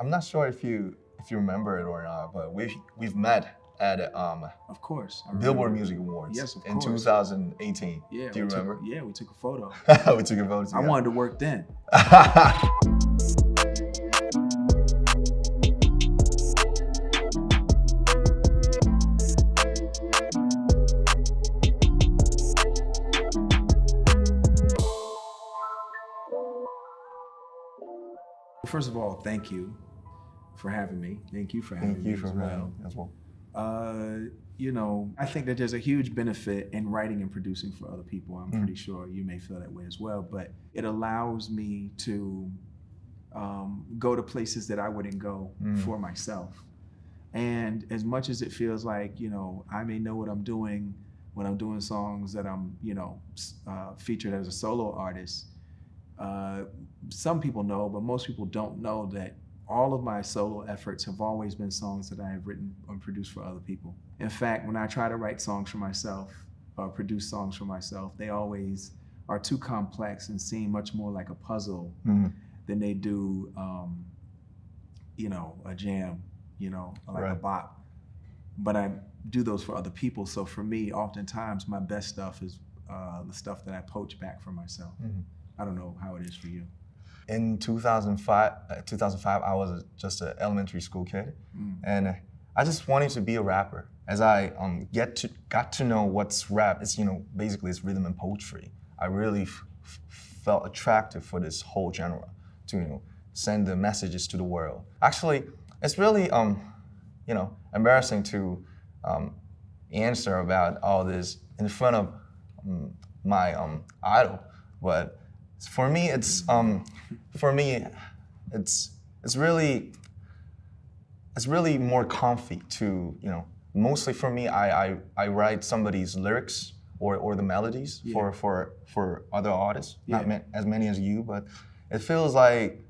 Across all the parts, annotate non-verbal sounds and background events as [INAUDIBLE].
I'm not sure if you if you remember it or not, but we've we've met at um, Of course. Billboard. Music Awards Yes, of in course. 2018. Yeah. Do you we took- remember? yeah, we took a photo. [LAUGHS] we took a photo I wanted to work then. [LAUGHS] First of all, thank you for having me. Thank you for having Thank me you for as well. as well. Uh, you know, I think that there's a huge benefit in writing and producing for other people. I'm Mm. pretty sure you may feel that way as well. But it allows me to um, go to places that I wouldn't go Mm. for myself. And as much as it feels like, you know, I may know what I'm doing when I'm doing songs that I'm, you know, uh, featured as a solo artist, uh, some people know, but most people don't know that all of my solo efforts have always been songs that I have written or produced for other people. In fact, when I try to write songs for myself or produce songs for myself, they always are too complex and seem much more like a puzzle Mhm. than they do, um, you know, a jam, you know, like a bop. But I do those for other people. So for me, oftentimes my best stuff is uh, the stuff that I poach back for myself. Mhm. I don't know how it is for you. In 2005, uh, 2005, I was a, just an elementary school kid, Mm. and I just wanted to be a rapper. As I um, get to got to know what's rap, it's you know basically it's rhythm and poetry. I really f- f- felt attracted for this whole genre to you know send the messages to the world. Actually, it's really um, you know embarrassing to um, answer about all this in front of um, my um, idol, but for me it's um, for me it's it's really it's really more comfy to you know mostly for me I I, I write somebody's lyrics or, or the melodies Yeah. for for for other artists not Yeah. ma- as many as you but it feels like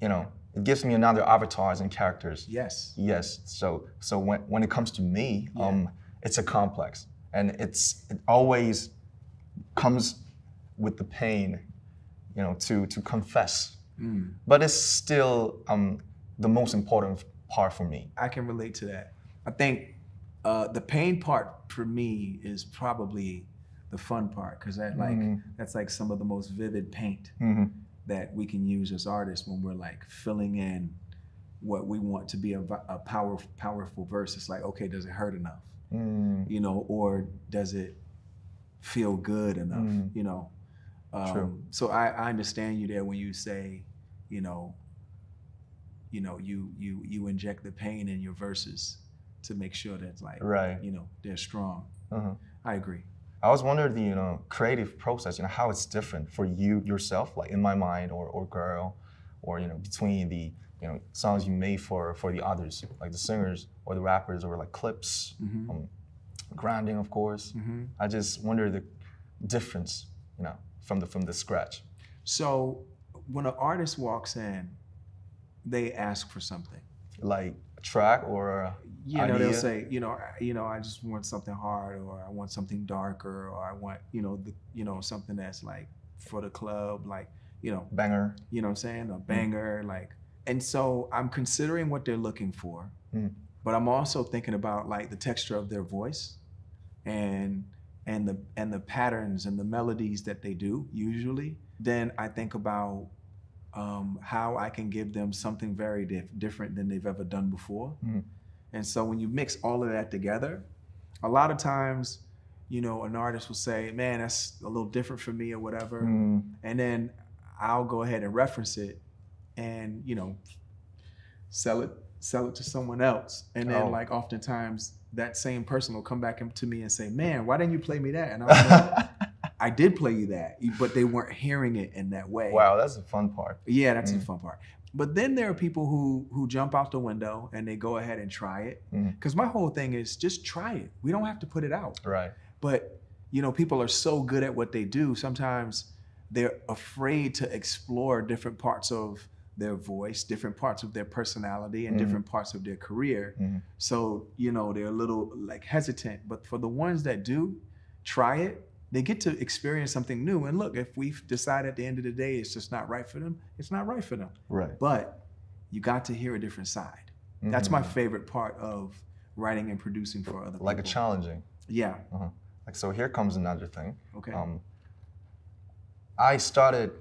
you know it gives me another avatars and characters Yes. yes so so when when it comes to me Yeah. um it's a complex and it's it always comes with the pain you know to to confess Mm. but it's still um, the most important part for me. I can relate to that. I think uh, the pain part for me is probably the fun part because that like Mhm. that's like some of the most vivid paint Mhm. that we can use as artists when we're like filling in what we want to be a, a power, powerful verse. It's like, okay, does it hurt enough? Mm, You know, or does it feel good enough? Mm. You know. Um, True. So I, I understand you there when you say, you know, you know, you you you inject the pain in your verses to make sure that like, right. you know, they're strong. Uh-huh. I agree. I was wondering the you know creative process, you know how it's different for you yourself, like in my mind or or girl, or you know between the you know songs you made for for the others, like the singers or the rappers or like clips, hmm um, grounding of course. hmm I just wonder the difference, you know, from the from the scratch. So when an artist walks in, they ask for something. Like a track or a You know, they'll say, you know, I- you know, I just want something hard, or I want something darker, or I want, you know, the, you know, something that's like for the club, like, you know, banger. you know what I'm saying, Mm. a banger, like. And so I'm considering what they're looking for, Mm. but I'm also thinking about like the texture of their voice, and and the and the patterns and the melodies that they do usually. Then I think about um, how I can give them something very dif- different than they've ever done before. Mhm. And so when you mix all of that together, a lot of times, you know, an artist will say, "Man, that's a little different for me," or whatever Mm, and then I'll go ahead and reference it, and you know, sell it sell it to someone else, and then Oh. like oftentimes that same person will come back to me and say, "Man, why didn't you play me that?" And I'm like, [LAUGHS] "I did play you that, but they weren't hearing it in that way." wow, that's the fun part. Yeah, that's the Mm. fun part. But then there are people who who jump out the window and they go ahead and try it. Mm. Because my whole thing is just try it. We don't have to put it out Right. but you know people are so good at what they do sometimes they're afraid to explore different parts of their voice different parts of their personality and Mhm. different parts of their career Mhm. so you know they're a little like hesitant but for the ones that do try it they get to experience something new and look if we decide at the end of the day it's just not right for them it's not right for them Right. but you got to hear a different side. That's my Mhm. favorite part of writing and producing for other people. like a challenging. Yeah. Like so, here comes another thing. Okay. Um, I started,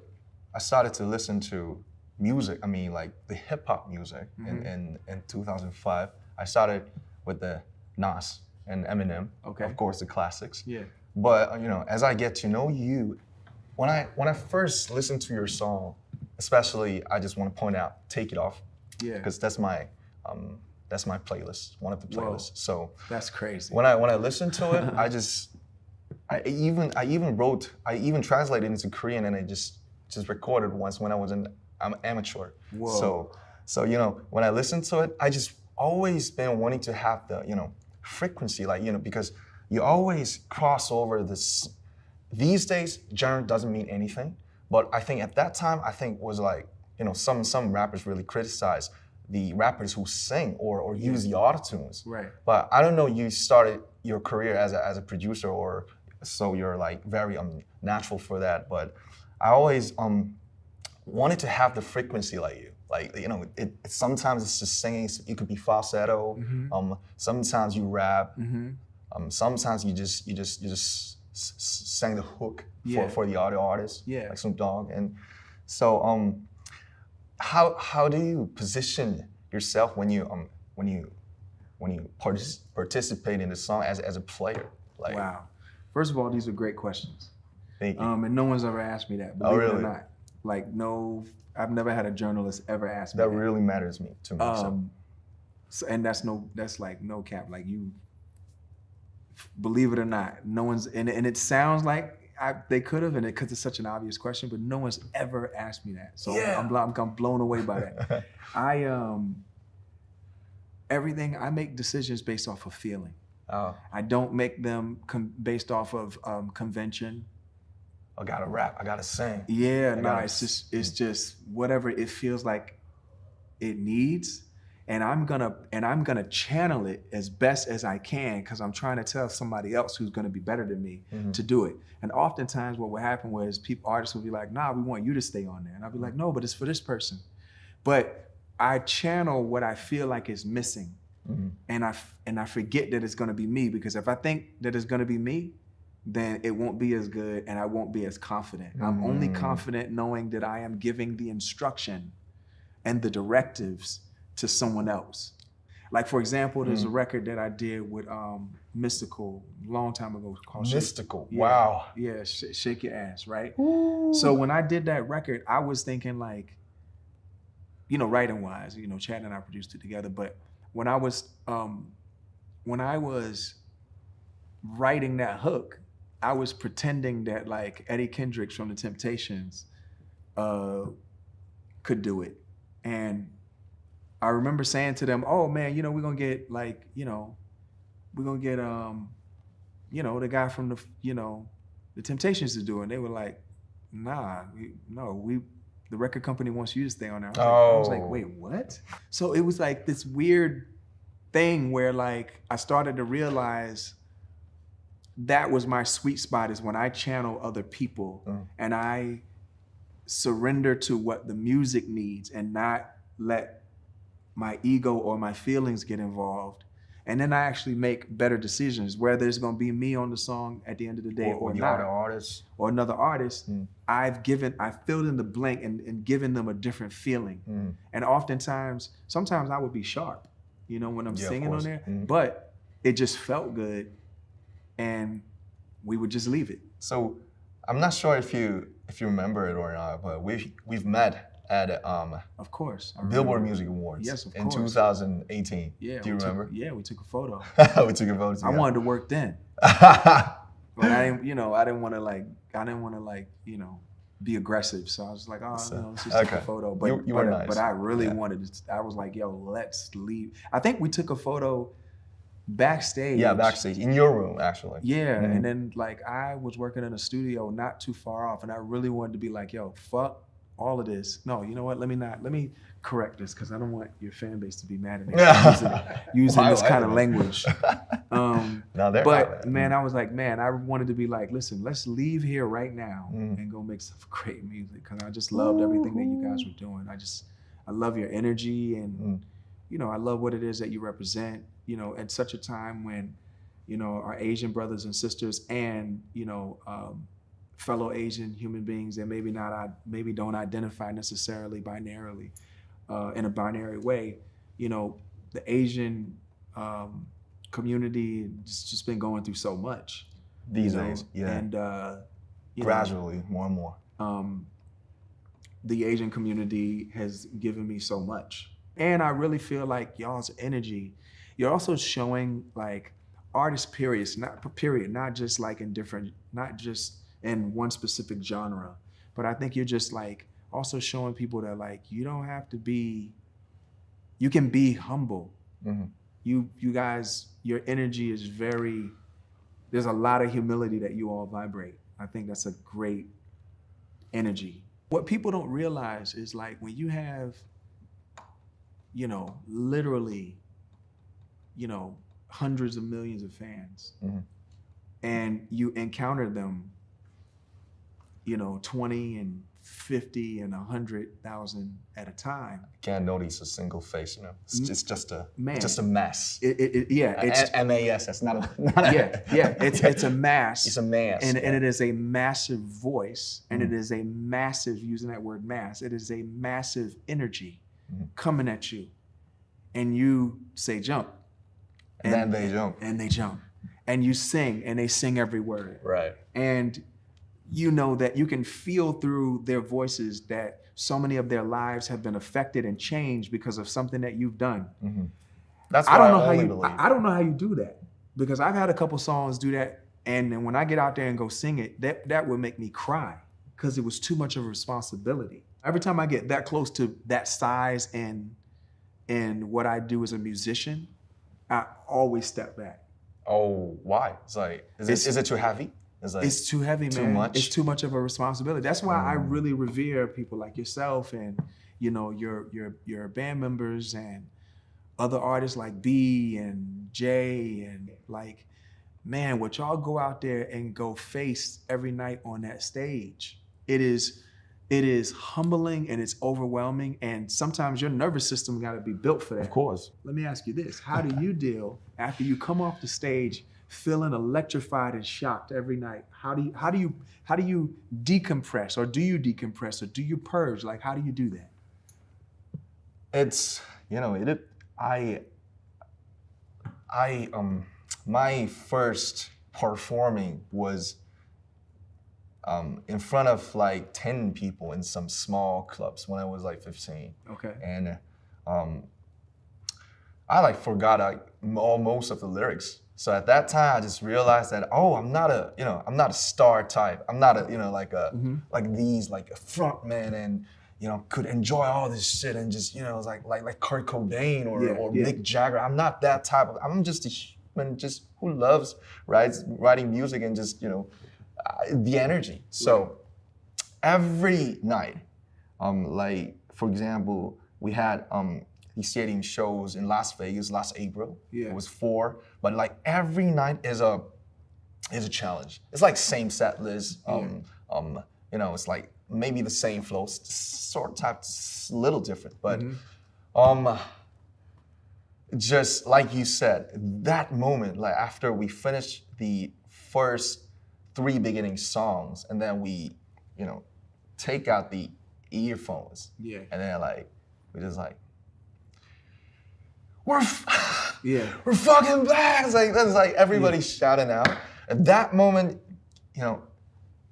I started to listen to music. I mean, like the hip hop music in, Mhm. in in 2005. I started with the Nas and Eminem. Okay. Of course, the classics. yeah. But uh, you know, as I get to know you, when I when I first listened to your song, especially, I just want to point out "Take It Off" Yeah. because that's my um, that's my playlist, one of the Whoa. playlists. So That's crazy. when I when I listened to it, [LAUGHS] I just I even I even wrote I even translated into Korean and I just just recorded once when I was an I'm amateur. Whoa. So so you know when I listen to it, I just always been wanting to have the you know frequency like you know because you always cross over this. These days, genre doesn't mean anything, but I think at that time I think was like you know some some rappers really criticize the rappers who sing or or use the auto tunes. Right. But I don't know. You started your career as a, as a producer, or so you're like very um natural for that. But I always um wanted to have the frequency like you. Like you know, it, it sometimes it's just singing. It could be falsetto. Mhm. Um, sometimes you rap. Mm-hmm. Um, sometimes you just you just you just sang the hook Yeah. for, for the audio artist, Yeah. like Snoop Dogg. And so um, how how do you position yourself when you um when you when you partic- participate in the song as as a player? Like, Wow. First of all, these are great questions. thank you. Um, and no one's ever asked me that. Oh, Believe it or really? not. Like no, I've never had a journalist ever ask me that that. really matters me to me. Um, so, and that's no, that's like no cap. Like you, believe it or not, no one's, and, and it sounds like I, they could have, and it because it's such an obvious question, but no one's ever asked me that. So Yeah. I'm, I'm, I'm blown away by that. [LAUGHS] I um, everything I make decisions based off of feeling. oh, I don't make them com- based off of um, convention. I gotta rap. I gotta sing. Yeah, no, it's just it's just whatever it feels like it needs. And I'm gonna and I'm gonna channel it as best as I can because I'm trying to tell somebody else who's gonna be better than me Mhm. to do it. And oftentimes what will happen was people artists will be like, nah, we want you to stay on there. And I'll be like, no, but it's for this person. But I channel what I feel like is missing. Mhm. And I f- and I forget that it's gonna be me because if I think that it's gonna be me, then it won't be as good and I won't be as confident. I'm only Mm. confident knowing that I am giving the instruction and the directives to someone else. Like for example, there's a Mm. record that I did with um, Mystikal a long time ago called Shake- Mystikal. Yeah. Wow. Yeah, Sh- Shake Your Ass, right? So when I did that record, I was thinking like, you know, writing wise, you know, Chad and I produced it together. But when I was um, when I was writing that hook, I was pretending that like Eddie Kendricks from the Temptations uh, could do it, and I remember saying to them, "Oh man, you know, we're gonna get like, you know, we're gonna get um, you know, the guy from the, you know, the Temptations to do it." And they were like, "Nah, we, no, we." The record company wants you to stay on there. I was, like, I was like, Oh. wait, what? So it was like this weird thing where like I started to realize that was my sweet spot is when I channel other people Mm. and I surrender to what the music needs and not let my ego or my feelings get involved. And then I actually make better decisions, whether it's gonna be me on the song at the end of the day Or, or, not other artists. or another artist, Mm. I've given, I filled in the blank and, and given them a different feeling. Mm. And oftentimes, sometimes I would be sharp, you know, when I'm Yeah, singing on there, Mhm. but it just felt good, and we would just leave it. So I'm not sure if you if you remember it or not, but we we've met at um, Of course. Billboard remember. Music Awards Yes, of in course. 2018. Yeah. Do you we took- remember? yeah, we took a photo. [LAUGHS] we took a photo I wanted to work then, [LAUGHS] but I didn't, you know, I didn't want to like, I didn't want to like, you know, be aggressive. So I was like, oh, So- no, let's just take a photo. But, You- you but, were nice. but I really Yeah. wanted to, I was like, yo, let's leave. I think we took a photo backstage. yeah, backstage in your room actually. Yeah, Mhm. and then like I was working in a studio not too far off, and I really wanted to be like, yo, fuck all of this. No, you know what? Let me not. Let me correct this because I don't want your fan base to be mad at me [LAUGHS] using, using this kind of language. [LAUGHS] Um, now they're but man, I was like, man, I wanted to be like, listen, let's leave here right now Mm. and go make some [LAUGHS] great music because I just loved everything that you guys were doing. I just, I love your energy and Mm. you know, I love what it is that you represent, you know, at such a time when, you know, our Asian brothers and sisters and, you know, um, fellow Asian human beings that maybe not, i- maybe don't identify necessarily binarily uh, in a binary way, you know, the Asian um, community has just been going through so much. These know, days, yeah. And, uh, you know, Gradually, more and more. um, the Asian community has given me so much. And I really feel like y'all's energy, you're also showing like artist periods, not period, not just like in different, not just in one specific genre, but I think you're just like also showing people that like you don't have to be, you can be humble. Mhm. You you guys, your energy is very. There's a lot of humility that you all vibrate. I think that's a great energy. What people don't realize is like when you have, you know, literally, you know, hundreds of millions of fans, Mhm. and you encounter them, you know, 20 and 50 and 100,000 at a time. Can't notice a single face, you know. It's Mm. just just a Man. just a mess. It, it, it- yeah, it's M A S. That's not a [LAUGHS] not a, yeah, yeah. [LAUGHS] It's it's a mass. it's a mass. and, yeah. and it is a massive voice and Mm-hmm. it is a massive using that word mass it is a massive energy Mhm. coming at you and you say jump and then they jump. and they jump and you sing and they sing every word Right. and you know that you can feel through their voices that so many of their lives have been affected and changed because of something that you've done hmm That's I what I, don't know how you. believe. I, I don't know how you do that because I've had a couple songs do that, and then when I get out there and go sing it, that that would make me cry because it was too much of a responsibility. Every time I get that close to that size and and what I do as a musician, I always step back. oh, why? It's like, is It's- it is it too heavy? It's like, It's too heavy, man. Too much? It's too much of a responsibility. That's why I Mm. really revere people like yourself and you know your your your band members and other artists like B and J and like man, what y'all go out there and go face every night on that stage. It is it is humbling and it's overwhelming and sometimes your nervous system got to be built for that. of course. Let me ask you this. How do you deal after you come off the stage feeling electrified and shocked every night? How do you how do you how do you decompress or do you decompress or do you purge? Like how do you do that? It's you know it. I I um my first performing was um in front of like ten people in some small clubs when I was like fifteen. Okay. and um, I like forgot like all most of the lyrics. So at that time, I just realized that oh, I'm not a you know I'm not a star type. I'm not a you know like a Mhm. like these like a front man and you know could enjoy all this shit and just you know it's like like like Kurt Cobain or Yeah, or yeah. Mick Jagger. I'm not that type of. I'm just a human just who loves writes writing music and just you know the energy. So every night um, like for example, we had um, these stadium shows in Las Vegas last April. Yeah. It was four, but like every night is a is a challenge. It's like same set list. Um, um, you know, it's like maybe the same flow, sort of type, little different, but um, just like you said, that moment, like after we finished the first three beginning songs, and then we, you know, take out the earphones, Yeah. and then like we just like we're f- [LAUGHS] Yeah. we're fucking back. It's like that's like everybody shouting out. At that moment, you know,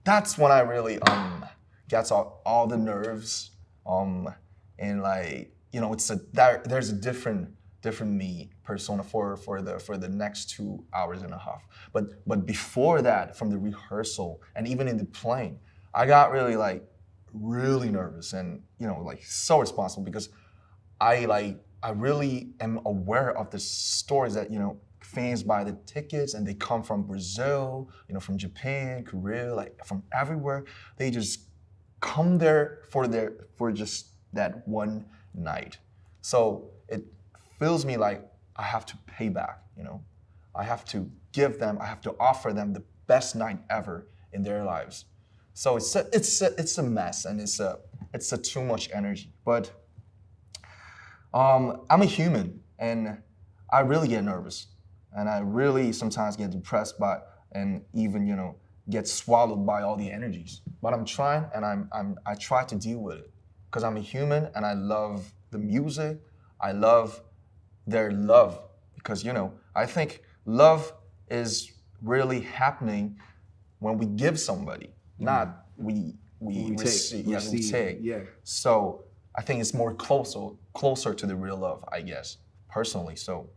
that's when I really um gets all, all the nerves um and like you know it's a there, there's a different different me persona for for the for the next two hours and a half. But but before that, from the rehearsal and even in the plane, I got really like really nervous and you know like so responsible because I like I really am aware of the stories that you know fans buy the tickets and they come from Brazil, you know, from Japan, Korea, like from everywhere. They just come there for their for just that one night. So it feels me like I have to pay back, you know. I have to give them, I have to offer them the best night ever in their lives. So it's a, it's a, it's a mess and it's a it's a too much energy. But Um, I'm a human, and I really get nervous, and I really sometimes get depressed by, and even you know get swallowed by all the energies. But I'm trying, and I'm, I'm I try to deal with it, because I'm a human, and I love the music. I love their love, because you know I think love is really happening when we give somebody, not we we, We take, receive. Yeah, we take. yeah. So I think it's more closer closer to the real love, I guess, personally. So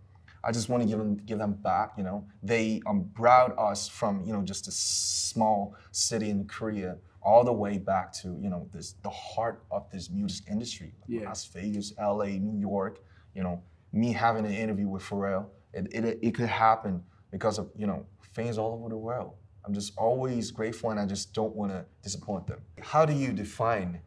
I just want to give them give them back. You know, they um, brought us from you know just a small city in Korea all the way back to you know this the heart of this music industry, Yeah. Las Vegas, L.A., New York. You know, me having an interview with Pharrell, it, it it could happen because of you know fans all over the world. I'm just always grateful, and I just don't want to disappoint them. How do you define?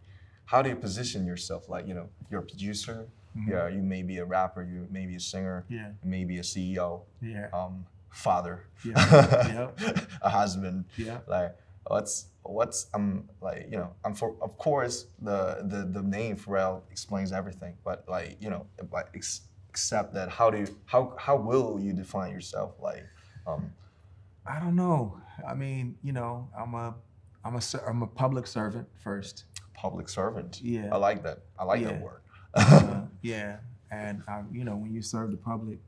How do you position yourself? Like you know, you're a producer. Yeah, you may be a rapper. You may be a singer. Yeah. You may be a CEO. Yeah. Um, father. Yeah. [LAUGHS] a husband. Yeah. Like what's what's um like you know I'm for of course the the the name Pharrell explains everything, but like you know like except that how do you how how will you define yourself like um I don't know. I mean, you know, I'm a, I'm a, I'm a public servant first. public servant. Yeah. I like that. I like Yeah. that word. Uh, [LAUGHS] yeah, and I, you know, when you serve the public,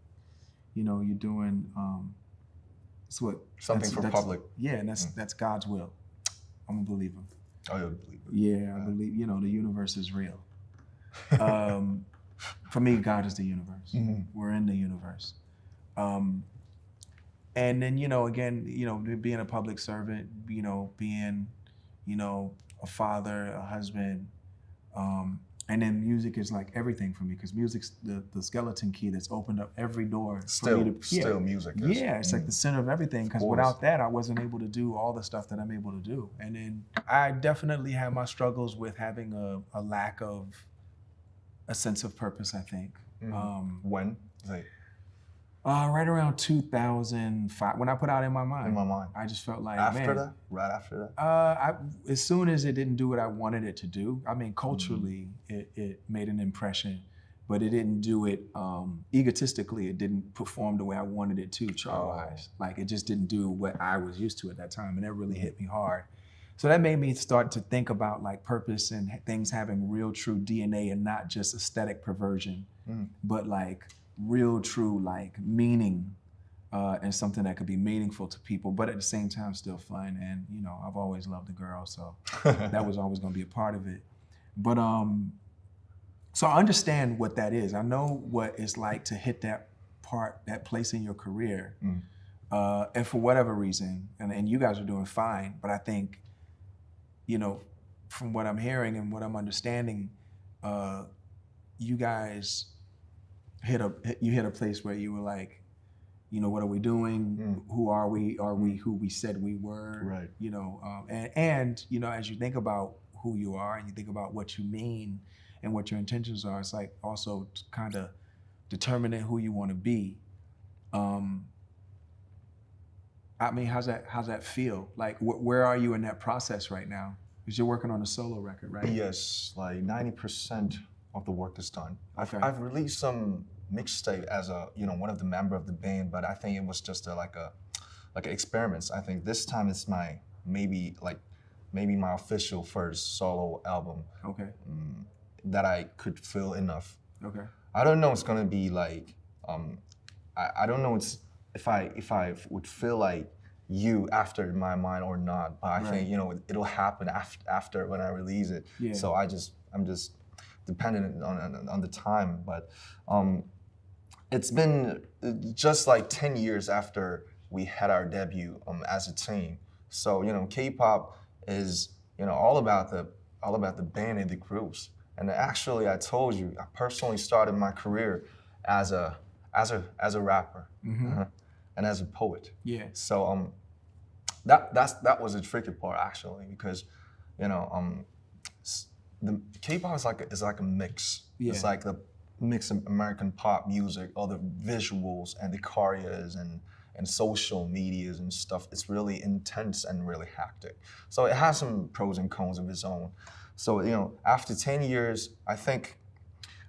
you know, you're doing, um, it's what Something that's- for that's- public. Yeah, and that's that's God's will. I'm a believer. Oh, you believe it. Yeah, I believe. You know, the universe is real. [LAUGHS] Um, for me, God is the universe. Mhm. We're in the universe. Um, and then you know, again, you know, being a public servant, you know, being, you know, a father, a husband, um, and then music is like everything for me because music's the, the skeleton key that's opened up every door. for Still, me to, yeah. still music. is- Yeah, it's like the center of everything. Because without that, I wasn't able to do all the stuff that I'm able to do. And then I definitely have my struggles with having a, a lack of a sense of purpose. I think Mhm. um, when like uh, right around 2005, when I put out in my mind, in my mind. I just felt like After man, that, right after that. uh, I, as soon as it didn't do what I wanted it to do, I mean, Mm-hmm. culturally, it, it made an impression, but it didn't do it um, egotistically. It didn't perform the way I wanted it to, chart wise. Like, it just didn't do what I was used to at that time, and that really hit me hard. So that made me start to think about like purpose and things having real, true DNA and not just aesthetic perversion, Mm. but like real, true, like meaning uh, and something that could be meaningful to people, but at the same time still fun. And you know, I've always loved a girl, so [LAUGHS] that was always going to be a part of it. But um, so I understand what that is. I know what it's like to hit that part, that place in your career, Mm. uh, and for whatever reason, and, and you guys are doing fine. But I think, you know, from what I'm hearing and what I'm understanding, uh, you guys hit a you hit a place where you were like, you know, what are we doing? Mm. Who are we? Are we who we said we were? Right. You know, um, and and you know, as you think about who you are and you think about what you mean and what your intentions are, it's like also kind of determining who you want to be. Um, I mean, how's that? How's that feel? Like, wh- where are you in that process right now? Because you're working on a solo record, right? Yes, like ninety percent of the work is done. I've, Okay. I've released some mixtape as a you know one of the member of the band, but I think it was just a, like a like an experiments. I think this time it's my maybe like maybe my official first solo album Okay. mm, that I could feel enough. Okay. I don't know it's gonna be like um, I, I don't know it's if I if I would feel like you after my mind or not, but I Right. think you know it'll happen after after when I release it. Yeah. So I just I'm just dependent on on, on the time, but um, it's been uh, just like ten years after we had our debut um, as a team. So you know K-pop is you know all about the all about the band and the groups. And actually, I told you, I personally started my career as a as a as a rapper uh-huh, and as a poet. Yeah. So um, that that's that was a tricky part actually because, you know, um, the K-pop is like a, is like a mix. It's like the mix of American pop music, all the visuals and the choreos and and social medias and stuff. It's really intense and really hectic. So it has some pros and cons of its own. So you know, after ten years, I think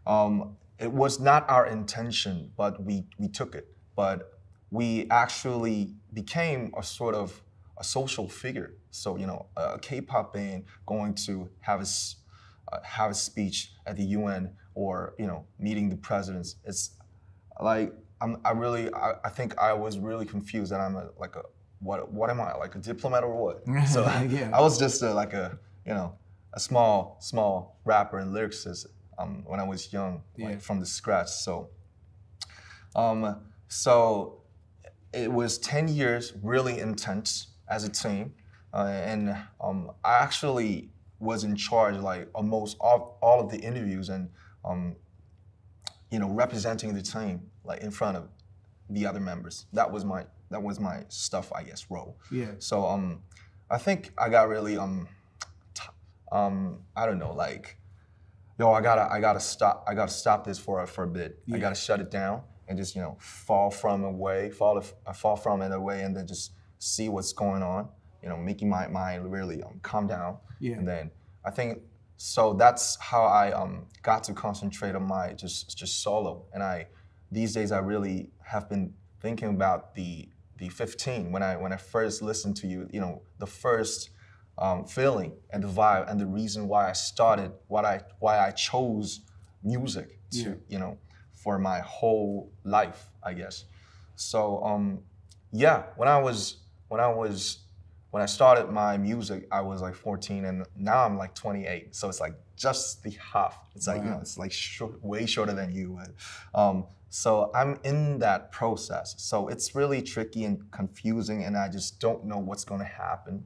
um, it was not our intention, but we we took it. But we actually became a sort of a social figure. So you know, a K-pop band going to have a uh, have a speech at the UN or you know meeting the presidents. It's like I'm, I really I, I think I was really confused that I'm a, like a what what am I like a diplomat or what? [LAUGHS] So Yeah. I was just a, like a you know a small small rapper and lyricist um, when I was young, like Yeah. from the scratch. So um, so it was 10 years really intense as a team uh, and um, i actually was in charge like almost all, all of the interviews and um, you know representing the team like in front of the other members that was my that was my stuff i guess role Yeah. so um, i think i got really um, um, i don't know like yo i gotta i gotta stop i gotta stop this for a, for a bit Yeah. i gotta shut it down and just you know fall from away fall uh, fall from it away and then just see what's going on. You know making my mind really um, calm down. Yeah. and then i think so that's how i um, got to concentrate on my just just solo. And i these days i really have been thinking about the the 15 when i when i first listened to you you know the first um, feeling and the vibe and the reason why i started what i why i chose music to Yeah. you know for my whole life i guess. So um yeah when i was when i was when i started my music i was like 14 and now i'm like 28 so it's like just the half. It's like you know it's like short, way shorter than you um so i'm in that process. So it's really tricky and confusing and i just don't know what's going to happen.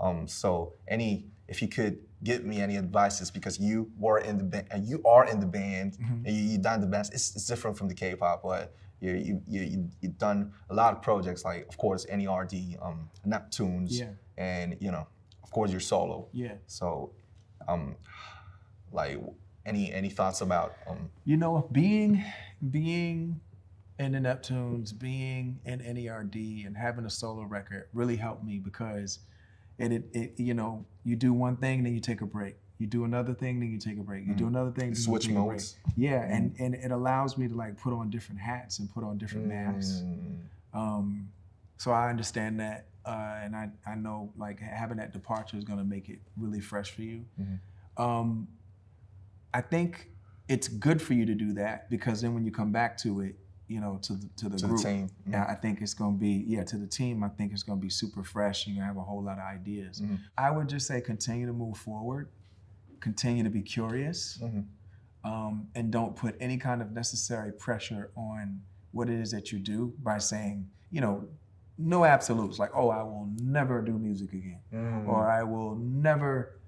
Um, so any, if you could give me any advices because you were in the band, and you are in the band, Mm-hmm. and you, you done the band. It's, it's different from the K-pop, but you you you you you've done a lot of projects like, of course, NERD, um, Neptunes, Yeah. and you know, of course, your solo. Yeah. So, um, like, any any thoughts about um, You know, being being in the Neptunes, being in NERD, and having a solo record really helped me because it, it, it you know, you do one thing, then you take a break. You do another thing, then you take a break. You do another thing, then Mm. switch you take a break. modes? Yeah, and and it allows me to like put on different hats and put on different masks. Mm, Um, so I understand that, uh, and I, I know like having that departure is going to make it really fresh for you. Mm-hmm. Um, I think it's good for you to do that because then when you come back to it, you know, to the, to the To the group, team. Mhm. yeah, I think it's going to be yeah to the team. I think it's going to be super fresh. You're going to have a whole lot of ideas. Mhm. I would just say continue to move forward, continue to be curious Mhm. um, and don't put any kind of necessary pressure on what it is that you do by saying, you know, no absolutes like, oh, I will never do music again, Mm. or I will never,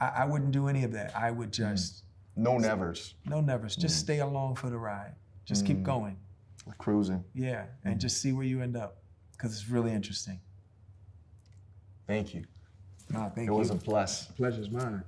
I, I wouldn't do any of that. I would just, no nevers, no nevers, just stay along for the ride. Just keep Mm. going. Cruising. Yeah, and mm-hmm. just see where you end up because it's really interesting. Thank you. Nah, thank It was a bless. Pleasure's mine.